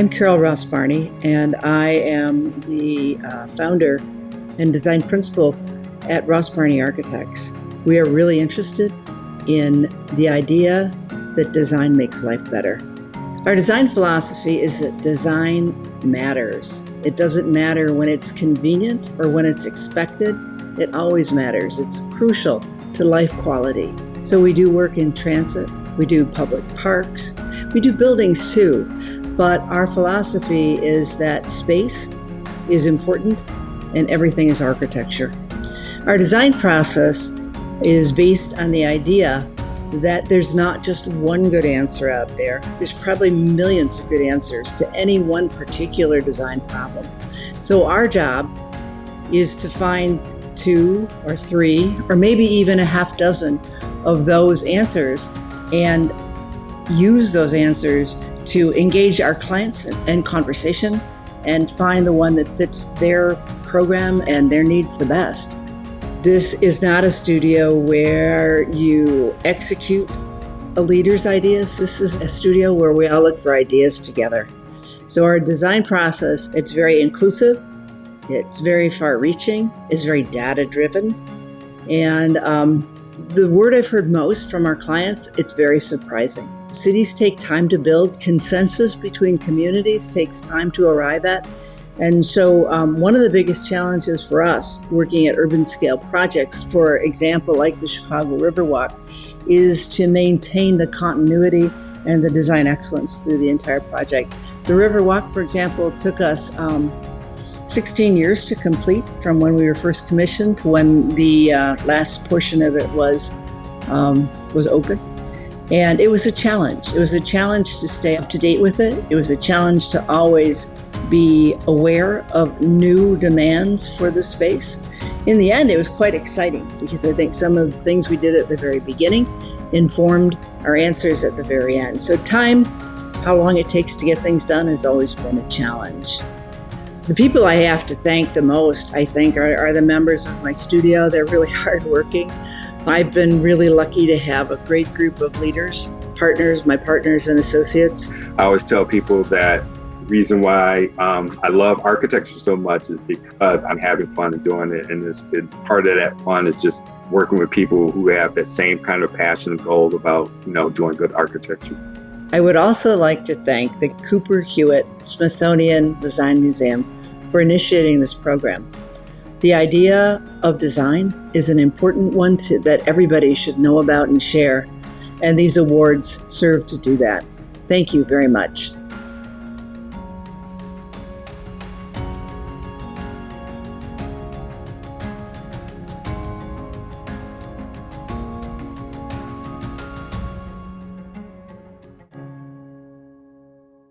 I'm Carol Ross Barney, and I am the uh, founder and design principal at Ross Barney Architects. We are really interested in the idea that design makes life better. Our design philosophy is that design matters. It doesn't matter when it's convenient or when it's expected, it always matters. It's crucial to life quality. So we do work in transit, we do public parks, we do buildings too, but our philosophy is that space is important and everything is architecture. Our design process is based on the idea that there's not just one good answer out there. There's probably millions of good answers to any one particular design problem. So our job is to find two or three or maybe even a half dozen of those answers and use those answers to engage our clients in conversation and find the one that fits their program and their needs the best. This is not a studio where you execute a leader's ideas. This is a studio where we all look for ideas together. So our design process, it's very inclusive, it's very far reaching, it's very data driven. And um, the word I've heard most from our clients, it's very surprising. Cities take time to build. Consensus between communities takes time to arrive at. And so um, one of the biggest challenges for us working at urban scale projects, for example, like the Chicago Riverwalk, is to maintain the continuity and the design excellence through the entire project. The Riverwalk, for example, took us um, 16 years to complete from when we were first commissioned to when the uh, last portion of it was um, was open. And it was a challenge. It was a challenge to stay up to date with it. It was a challenge to always be aware of new demands for the space. In the end, it was quite exciting because I think some of the things we did at the very beginning informed our answers at the very end. So time, how long it takes to get things done has always been a challenge. The people I have to thank the most, I think, are, are the members of my studio. They're really hardworking. I've been really lucky to have a great group of leaders, partners, my partners and associates. I always tell people that reason why um, I love architecture so much is because I'm having fun and doing it. And, and part of that fun is just working with people who have that same kind of passion and goal about, you know, doing good architecture. I would also like to thank the Cooper Hewitt Smithsonian Design Museum for initiating this program. The idea of design is an important one to, that everybody should know about and share, and these awards serve to do that. Thank you very much.